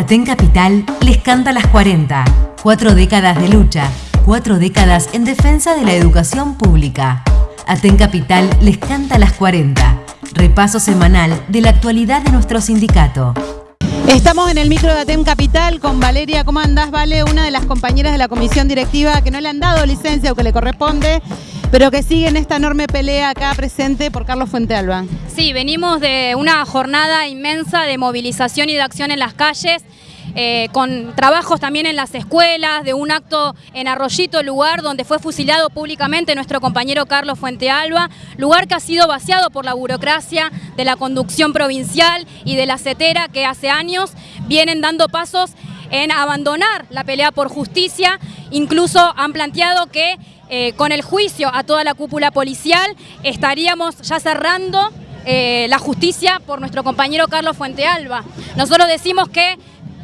Aten Capital les canta las 40. Cuatro décadas de lucha, cuatro décadas en defensa de la educación pública. Aten Capital les canta las 40. Repaso semanal de la actualidad de nuestro sindicato. Estamos en el micro de Atem Capital con Valeria. ¿Cómo andás, Vale? Una de las compañeras de la comisión directiva que no le han dado licencia o que le corresponde, pero que sigue en esta enorme pelea acá presente por Carlos Fuentealba. Sí, venimos de una jornada inmensa de movilización y de acción en las calles. Eh, con trabajos también en las escuelas, de un acto en Arroyito, lugar donde fue fusilado públicamente nuestro compañero Carlos Fuentealba, lugar que ha sido vaciado por la burocracia de la conducción provincial y de la CETERA que hace años vienen dando pasos en abandonar la pelea por justicia, incluso han planteado que eh, con el juicio a toda la cúpula policial estaríamos ya cerrando eh, la justicia por nuestro compañero Carlos Fuentealba. Nosotros decimos que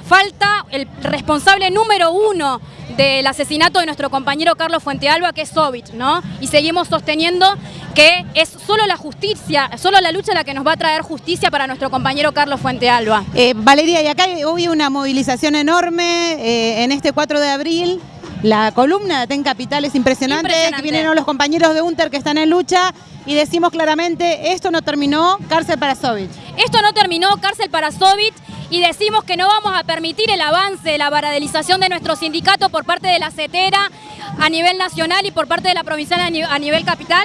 falta el responsable número uno del asesinato de nuestro compañero Carlos Fuentealba, que es Sovich, ¿no? Y seguimos sosteniendo que es solo la justicia, solo la lucha la que nos va a traer justicia para nuestro compañero Carlos Fuentealba. Eh, Valeria, y acá hoy una movilización enorme eh, en este 4 de abril. La columna de TEN Capital es impresionante, Impresionante. que vienen los compañeros de UNTER que están en lucha y decimos claramente, esto no terminó, cárcel para Sovich. Esto no terminó, cárcel para Sovich, y decimos que no vamos a permitir el avance de la baradelización de nuestro sindicato por parte de la CETERA a nivel nacional y por parte de la provincial a ni- a nivel capital.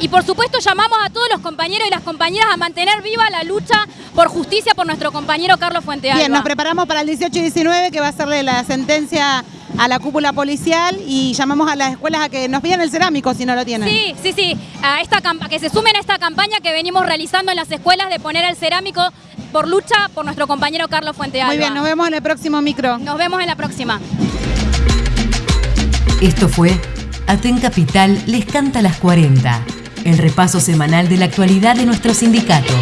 Y por supuesto llamamos a todos los compañeros y las compañeras a mantener viva la lucha por justicia por nuestro compañero Carlos Fuentealba. Bien, nos preparamos para el 18 y 19 que va a serle la sentencia a la cúpula policial y llamamos a las escuelas a que nos pidan el cerámico si no lo tienen. Sí, sí, sí, a esta que se sumen a esta campaña que venimos realizando en las escuelas de poner el cerámico por lucha por nuestro compañero Carlos Fuentealba. Muy bien, nos vemos en el próximo micro. Nos vemos en la próxima. Esto fue Aten Capital les canta las 40. El repaso semanal de la actualidad de nuestro sindicato.